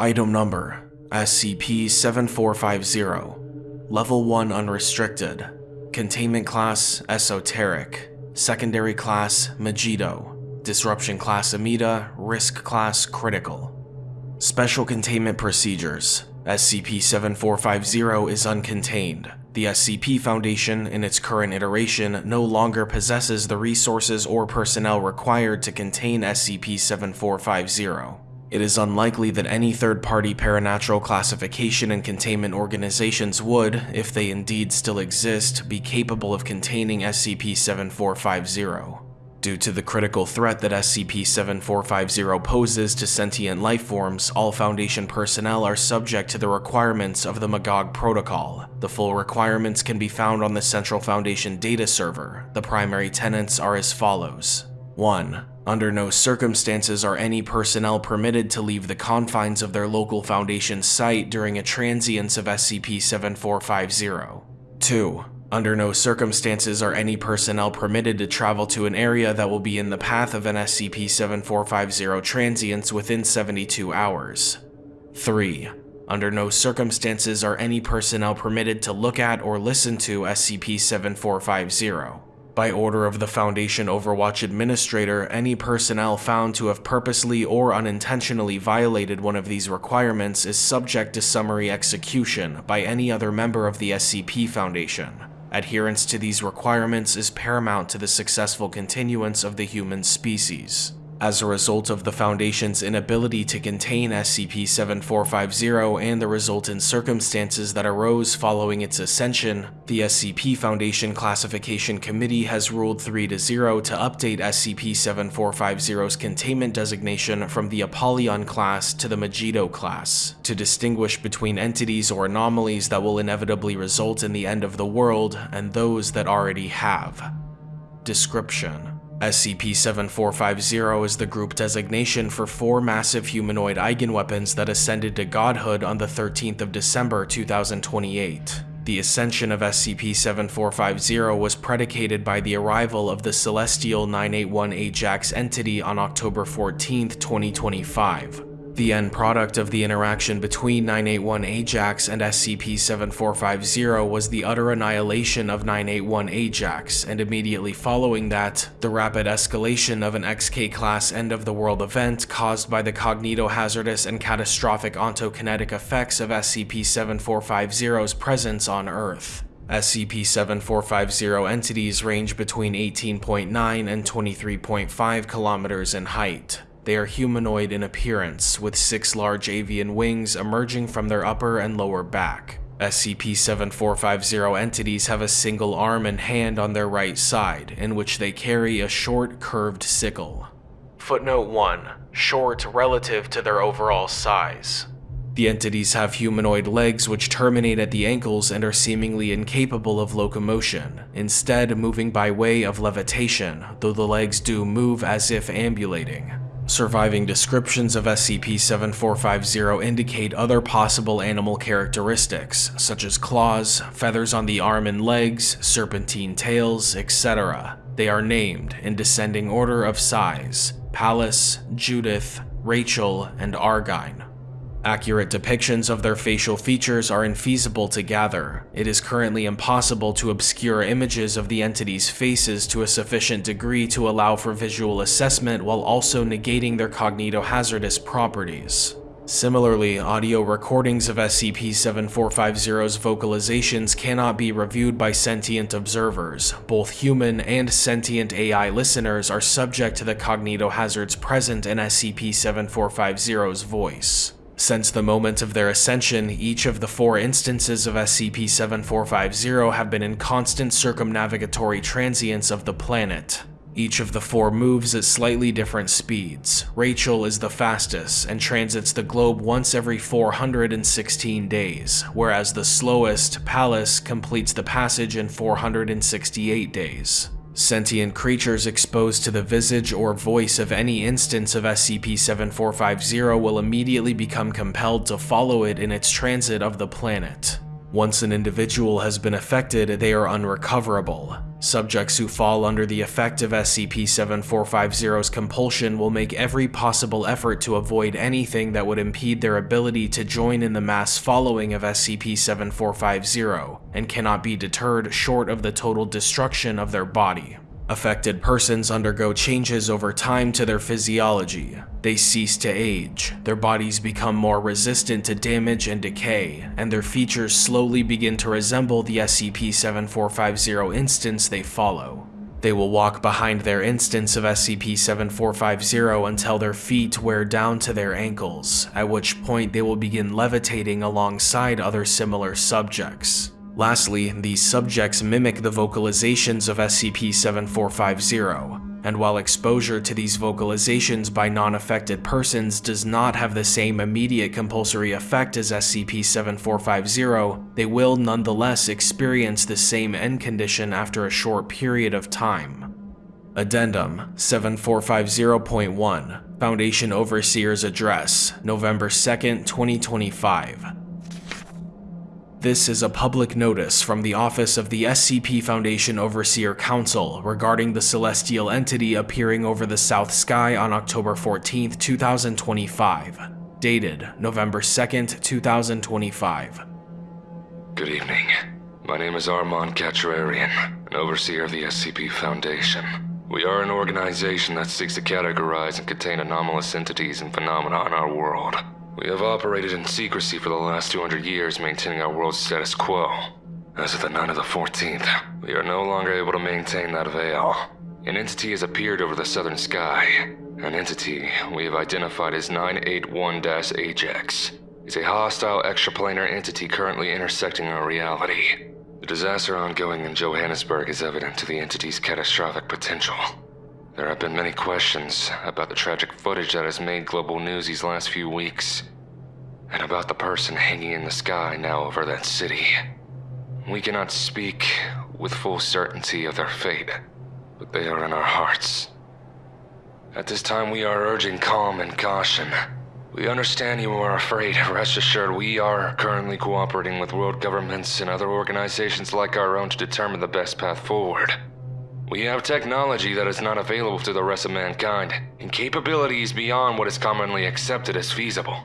Item Number SCP-7450 Level 1 Unrestricted Containment Class Esoteric Secondary Class Megiddo Disruption Class Amida Risk Class Critical Special Containment Procedures SCP-7450 is uncontained. The SCP Foundation, in its current iteration, no longer possesses the resources or personnel required to contain SCP-7450. It is unlikely that any third-party paranatural classification and containment organizations would, if they indeed still exist, be capable of containing SCP-7450. Due to the critical threat that SCP-7450 poses to sentient life forms, all Foundation personnel are subject to the requirements of the Magog Protocol. The full requirements can be found on the Central Foundation data server. The primary tenets are as follows. 1. Under no circumstances are any personnel permitted to leave the confines of their local Foundation site during a transience of SCP-7450. 2. Under no circumstances are any personnel permitted to travel to an area that will be in the path of an SCP-7450 transience within 72 hours. 3. Under no circumstances are any personnel permitted to look at or listen to SCP-7450. By order of the Foundation Overwatch Administrator, any personnel found to have purposely or unintentionally violated one of these requirements is subject to summary execution by any other member of the SCP Foundation. Adherence to these requirements is paramount to the successful continuance of the human species. As a result of the Foundation's inability to contain SCP-7450 and the resultant circumstances that arose following its ascension, the SCP Foundation Classification Committee has ruled 3-0 to update SCP-7450's containment designation from the Apollyon class to the Megiddo class, to distinguish between entities or anomalies that will inevitably result in the end of the world and those that already have. Description SCP-7450 is the group designation for four massive humanoid eigenweapons that ascended to godhood on the 13th of December 2028. The ascension of SCP-7450 was predicated by the arrival of the Celestial 981 Ajax entity on October 14, 2025. The end product of the interaction between 981 Ajax and SCP-7450 was the utter annihilation of 981 Ajax, and immediately following that, the rapid escalation of an XK-class end-of-the-world event caused by the cognitohazardous and catastrophic ontokinetic effects of SCP-7450's presence on Earth. SCP-7450 entities range between 18.9 and 23.5 kilometers in height. They are humanoid in appearance, with six large avian wings emerging from their upper and lower back. SCP-7450 entities have a single arm and hand on their right side, in which they carry a short, curved sickle. Footnote 1. Short relative to their overall size. The entities have humanoid legs which terminate at the ankles and are seemingly incapable of locomotion, instead moving by way of levitation, though the legs do move as if ambulating. Surviving descriptions of SCP-7450 indicate other possible animal characteristics, such as claws, feathers on the arm and legs, serpentine tails, etc. They are named in descending order of size, Pallas, Judith, Rachel, and Argine. Accurate depictions of their facial features are infeasible to gather. It is currently impossible to obscure images of the entity's faces to a sufficient degree to allow for visual assessment while also negating their cognitohazardous properties. Similarly, audio recordings of SCP-7450's vocalizations cannot be reviewed by sentient observers. Both human and sentient AI listeners are subject to the cognitohazards present in SCP-7450's voice. Since the moment of their ascension, each of the four instances of SCP-7450 have been in constant circumnavigatory transience of the planet. Each of the four moves at slightly different speeds. Rachel is the fastest and transits the globe once every 416 days, whereas the slowest, Pallas, completes the passage in 468 days. Sentient creatures exposed to the visage or voice of any instance of SCP-7450 will immediately become compelled to follow it in its transit of the planet. Once an individual has been affected, they are unrecoverable. Subjects who fall under the effect of SCP-7450's compulsion will make every possible effort to avoid anything that would impede their ability to join in the mass following of SCP-7450 and cannot be deterred short of the total destruction of their body. Affected persons undergo changes over time to their physiology. They cease to age, their bodies become more resistant to damage and decay, and their features slowly begin to resemble the SCP-7450 instance they follow. They will walk behind their instance of SCP-7450 until their feet wear down to their ankles, at which point they will begin levitating alongside other similar subjects. Lastly, these subjects mimic the vocalizations of SCP-7450, and while exposure to these vocalizations by non-affected persons does not have the same immediate compulsory effect as SCP-7450, they will nonetheless experience the same end condition after a short period of time. Addendum 7450.1 Foundation Overseer's Address, November 2, 2025 this is a public notice from the Office of the SCP Foundation Overseer Council regarding the celestial entity appearing over the south sky on October 14, 2025. Dated November 2, 2025. Good evening. My name is Armand Kachurarian, an overseer of the SCP Foundation. We are an organization that seeks to categorize and contain anomalous entities and phenomena in our world. We have operated in secrecy for the last 200 years, maintaining our world's status quo. As of the night of the 14th, we are no longer able to maintain that veil. An entity has appeared over the southern sky. An entity we have identified as 981-Ajax is a hostile extraplanar entity currently intersecting our reality. The disaster ongoing in Johannesburg is evident to the entity's catastrophic potential. There have been many questions about the tragic footage that has made global news these last few weeks, and about the person hanging in the sky now over that city. We cannot speak with full certainty of their fate, but they are in our hearts. At this time, we are urging calm and caution. We understand you are afraid. Rest assured, we are currently cooperating with world governments and other organizations like our own to determine the best path forward. We have technology that is not available to the rest of mankind, and capabilities beyond what is commonly accepted as feasible.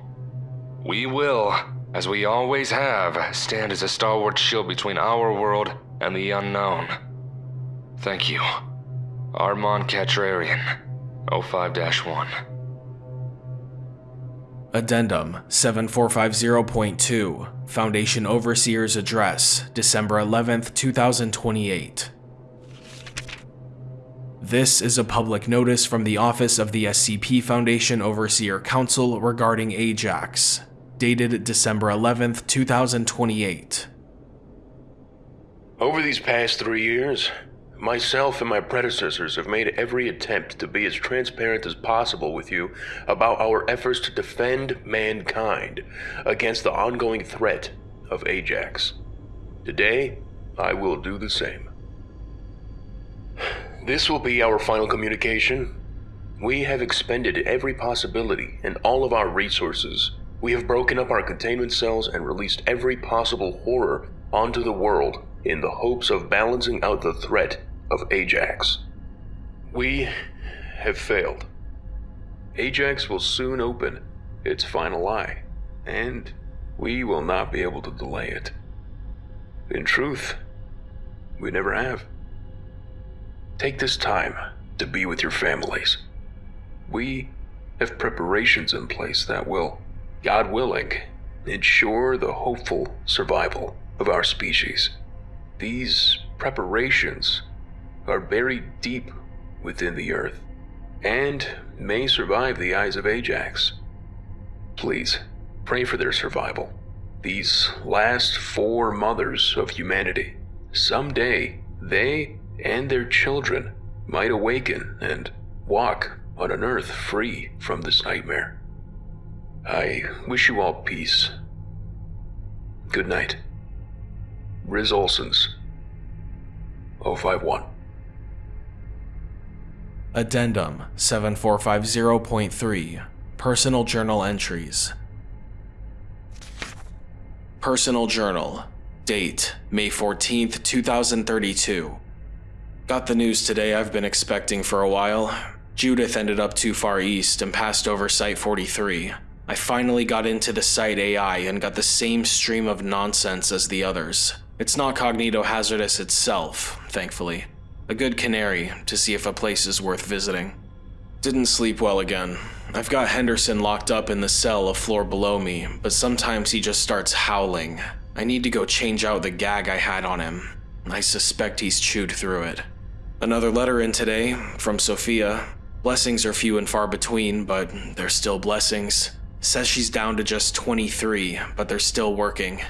We will, as we always have, stand as a stalwart shield between our world and the unknown. Thank you. Armand Kachurarian, 05-1. Addendum 7450.2 Foundation Overseer's Address, December 11, 2028 this is a public notice from the Office of the SCP Foundation Overseer Council regarding Ajax, dated December 11, 2028. Over these past three years, myself and my predecessors have made every attempt to be as transparent as possible with you about our efforts to defend mankind against the ongoing threat of Ajax. Today, I will do the same. This will be our final communication. We have expended every possibility and all of our resources. We have broken up our containment cells and released every possible horror onto the world in the hopes of balancing out the threat of Ajax. We have failed. Ajax will soon open its final eye, and we will not be able to delay it. In truth, we never have. Take this time to be with your families. We have preparations in place that will, God willing, ensure the hopeful survival of our species. These preparations are buried deep within the earth and may survive the eyes of Ajax. Please pray for their survival. These last four mothers of humanity. Someday they and their children might awaken and walk on an earth free from this nightmare. I wish you all peace. Good night. Riz Olsons, 051. Addendum 7450.3 Personal Journal Entries Personal Journal Date May 14th, 2032. Got the news today I've been expecting for a while. Judith ended up too far east and passed over Site 43. I finally got into the Site AI and got the same stream of nonsense as the others. It's not cognito-hazardous itself, thankfully. A good canary to see if a place is worth visiting. Didn't sleep well again. I've got Henderson locked up in the cell a floor below me, but sometimes he just starts howling. I need to go change out the gag I had on him. I suspect he's chewed through it. Another letter in today from Sophia. Blessings are few and far between, but they're still blessings. Says she's down to just 23, but they're still working.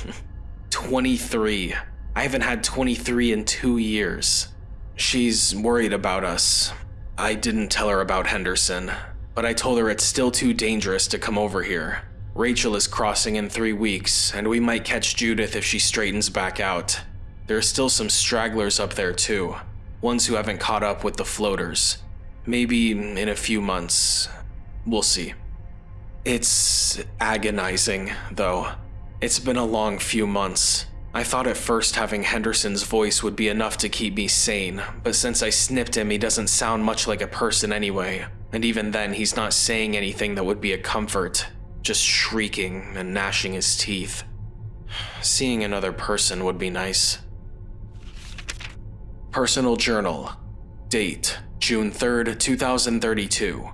23. I haven't had 23 in two years. She's worried about us. I didn't tell her about Henderson, but I told her it's still too dangerous to come over here. Rachel is crossing in three weeks, and we might catch Judith if she straightens back out. There are still some stragglers up there too ones who haven't caught up with the floaters. Maybe in a few months. We'll see. It's agonizing, though. It's been a long few months. I thought at first having Henderson's voice would be enough to keep me sane, but since I snipped him, he doesn't sound much like a person anyway. And even then, he's not saying anything that would be a comfort, just shrieking and gnashing his teeth. Seeing another person would be nice. Personal Journal. Date June 3rd, 2032.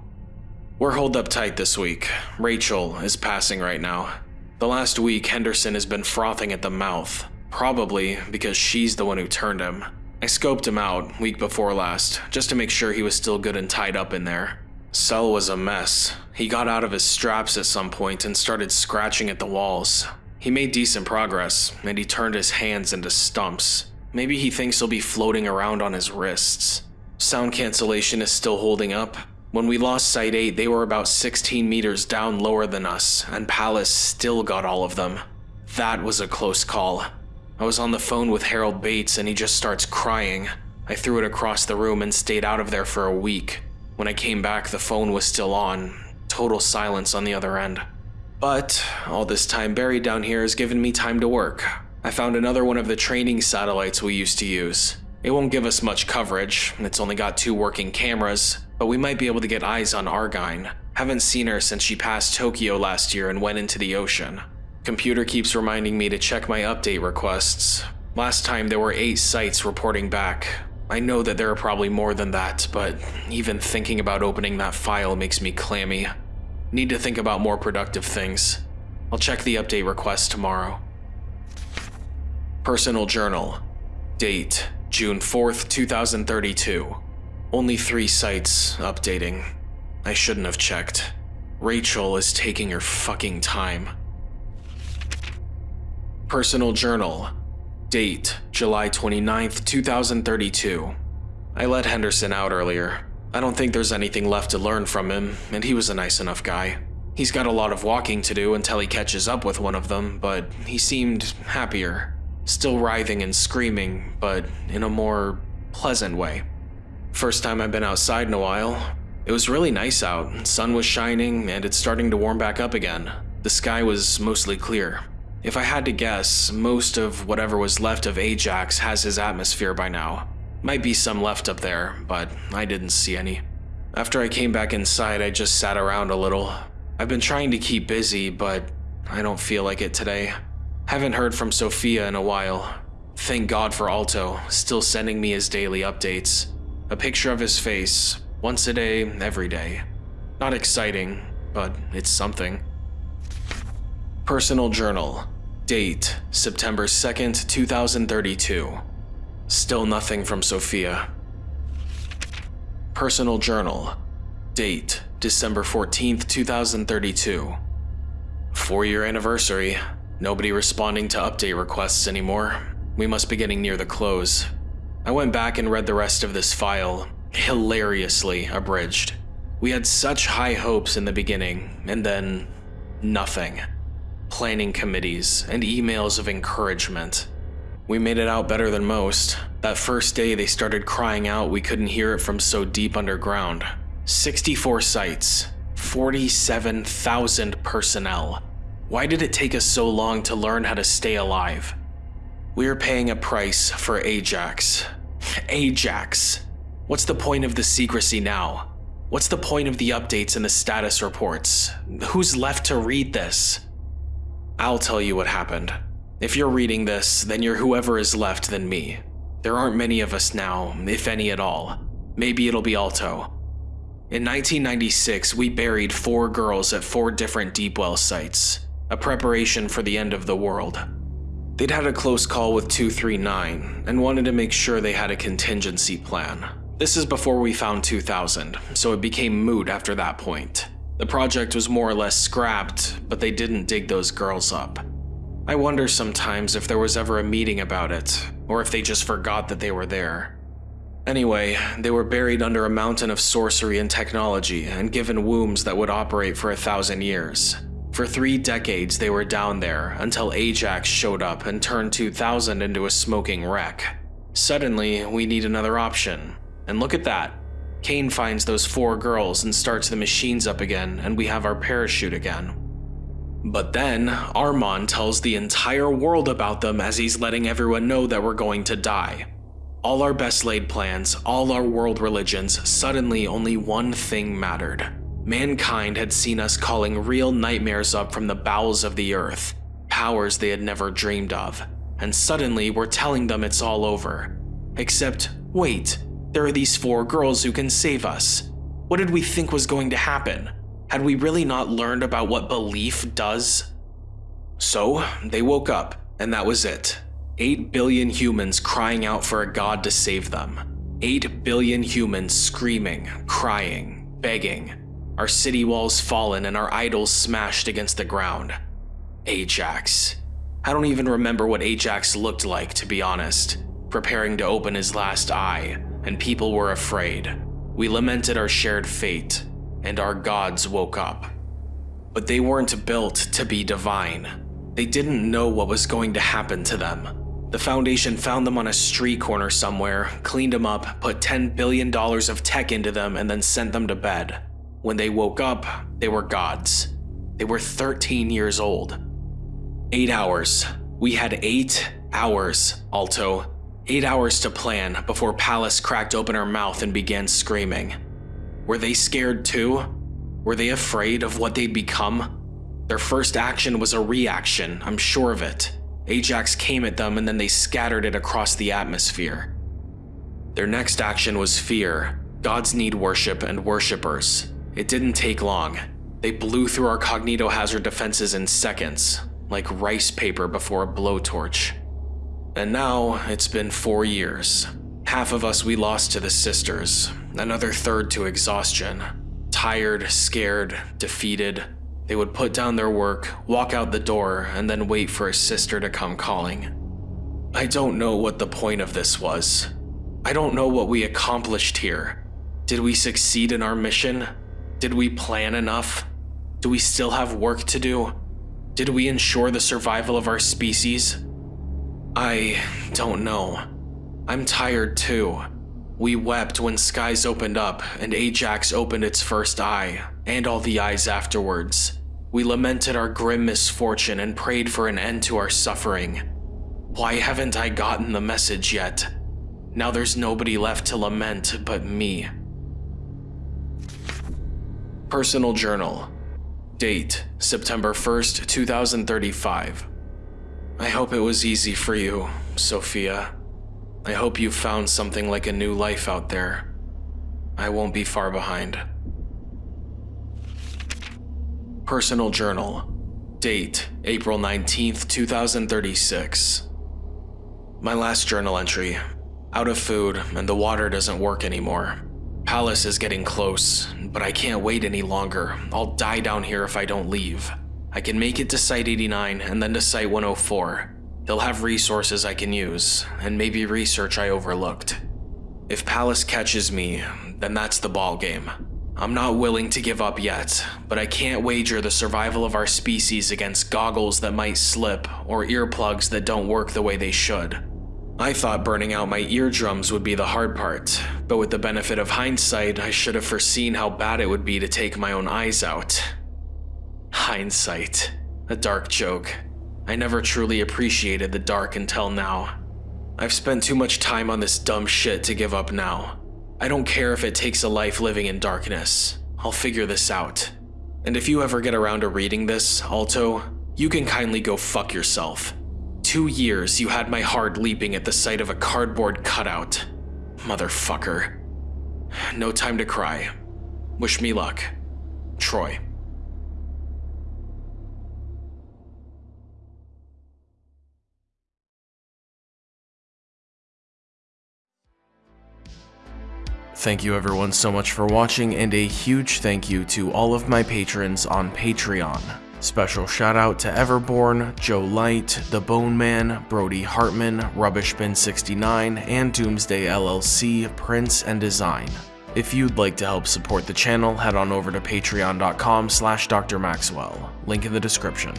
We're holed up tight this week. Rachel is passing right now. The last week, Henderson has been frothing at the mouth, probably because she's the one who turned him. I scoped him out week before last, just to make sure he was still good and tied up in there. Cell was a mess. He got out of his straps at some point and started scratching at the walls. He made decent progress, and he turned his hands into stumps. Maybe he thinks he'll be floating around on his wrists. Sound cancellation is still holding up. When we lost Site 8, they were about 16 meters down lower than us, and Pallas still got all of them. That was a close call. I was on the phone with Harold Bates and he just starts crying. I threw it across the room and stayed out of there for a week. When I came back, the phone was still on. Total silence on the other end. But all this time buried down here has given me time to work. I found another one of the training satellites we used to use. It won't give us much coverage, it's only got two working cameras, but we might be able to get eyes on Argyne. Haven't seen her since she passed Tokyo last year and went into the ocean. Computer keeps reminding me to check my update requests. Last time there were 8 sites reporting back. I know that there are probably more than that, but even thinking about opening that file makes me clammy. Need to think about more productive things. I'll check the update request tomorrow. Personal Journal. Date June 4th, 2032. Only three sites updating. I shouldn't have checked. Rachel is taking her fucking time. Personal Journal. Date July 29th, 2032. I let Henderson out earlier. I don't think there's anything left to learn from him, and he was a nice enough guy. He's got a lot of walking to do until he catches up with one of them, but he seemed happier. Still writhing and screaming, but in a more pleasant way. First time I've been outside in a while. It was really nice out, sun was shining, and it's starting to warm back up again. The sky was mostly clear. If I had to guess, most of whatever was left of Ajax has his atmosphere by now. Might be some left up there, but I didn't see any. After I came back inside, I just sat around a little. I've been trying to keep busy, but I don't feel like it today. Haven't heard from Sophia in a while. Thank God for Alto, still sending me his daily updates. A picture of his face, once a day, every day. Not exciting, but it's something. Personal Journal. Date, September 2nd, 2032. Still nothing from Sophia. Personal Journal. Date, December 14th, 2032. Four year anniversary. Nobody responding to update requests anymore. We must be getting near the close. I went back and read the rest of this file, hilariously abridged. We had such high hopes in the beginning, and then nothing. Planning committees and emails of encouragement. We made it out better than most. That first day they started crying out we couldn't hear it from so deep underground. 64 sites, 47,000 personnel. Why did it take us so long to learn how to stay alive? We're paying a price for Ajax. Ajax. What's the point of the secrecy now? What's the point of the updates and the status reports? Who's left to read this? I'll tell you what happened. If you're reading this, then you're whoever is left than me. There aren't many of us now, if any at all. Maybe it'll be Alto. In 1996, we buried four girls at four different deep well sites, a preparation for the end of the world. They'd had a close call with 239 and wanted to make sure they had a contingency plan. This is before we found 2000, so it became moot after that point. The project was more or less scrapped, but they didn't dig those girls up. I wonder sometimes if there was ever a meeting about it, or if they just forgot that they were there. Anyway, they were buried under a mountain of sorcery and technology and given wombs that would operate for a thousand years. For three decades, they were down there until Ajax showed up and turned 2000 into a smoking wreck. Suddenly, we need another option. And look at that. Kane finds those four girls and starts the machines up again, and we have our parachute again. But then, Armand tells the entire world about them as he's letting everyone know that we're going to die. All our best laid plans, all our world religions, suddenly only one thing mattered. Mankind had seen us calling real nightmares up from the bowels of the earth, powers they had never dreamed of, and suddenly we're telling them it's all over. Except, wait, there are these four girls who can save us. What did we think was going to happen? Had we really not learned about what belief does? So, they woke up, and that was it. 8 billion humans crying out for a god to save them. 8 billion humans screaming, crying, begging. Our city walls fallen and our idols smashed against the ground. Ajax. I don't even remember what Ajax looked like, to be honest. Preparing to open his last eye, and people were afraid. We lamented our shared fate, and our gods woke up. But they weren't built to be divine. They didn't know what was going to happen to them. The Foundation found them on a street corner somewhere, cleaned them up, put $10 billion of tech into them, and then sent them to bed. When they woke up, they were gods. They were 13 years old. Eight hours. We had eight hours, Alto. Eight hours to plan before Pallas cracked open her mouth and began screaming. Were they scared too? Were they afraid of what they'd become? Their first action was a reaction, I'm sure of it. Ajax came at them and then they scattered it across the atmosphere. Their next action was fear. Gods need worship and worshippers. It didn't take long. They blew through our cognitohazard defenses in seconds, like rice paper before a blowtorch. And now it's been four years. Half of us we lost to the sisters, another third to exhaustion. Tired, scared, defeated, they would put down their work, walk out the door, and then wait for a sister to come calling. I don't know what the point of this was. I don't know what we accomplished here. Did we succeed in our mission? Did we plan enough? Do we still have work to do? Did we ensure the survival of our species? I don't know. I'm tired too. We wept when skies opened up and Ajax opened its first eye, and all the eyes afterwards. We lamented our grim misfortune and prayed for an end to our suffering. Why haven't I gotten the message yet? Now there's nobody left to lament but me. Personal Journal Date September 1st, 2035 I hope it was easy for you, Sophia. I hope you found something like a new life out there. I won't be far behind. Personal Journal Date April 19th, 2036 My last journal entry. Out of food, and the water doesn't work anymore. Pallas is getting close, but I can't wait any longer. I'll die down here if I don't leave. I can make it to Site 89 and then to Site 104. They'll have resources I can use, and maybe research I overlooked. If Pallas catches me, then that's the ball game. I'm not willing to give up yet, but I can't wager the survival of our species against goggles that might slip or earplugs that don't work the way they should. I thought burning out my eardrums would be the hard part, but with the benefit of hindsight, I should have foreseen how bad it would be to take my own eyes out. Hindsight. A dark joke. I never truly appreciated the dark until now. I've spent too much time on this dumb shit to give up now. I don't care if it takes a life living in darkness. I'll figure this out. And if you ever get around to reading this, Alto, you can kindly go fuck yourself. Two years you had my heart leaping at the sight of a cardboard cutout. Motherfucker. No time to cry. Wish me luck. Troy. Thank you everyone so much for watching and a huge thank you to all of my patrons on Patreon. Special shout out to Everborn, Joe Light, The Bone Man, Brody Hartman, Rubbishbin69, and Doomsday LLC, Prince and Design. If you'd like to help support the channel, head on over to patreon.com slash drmaxwell, link in the description.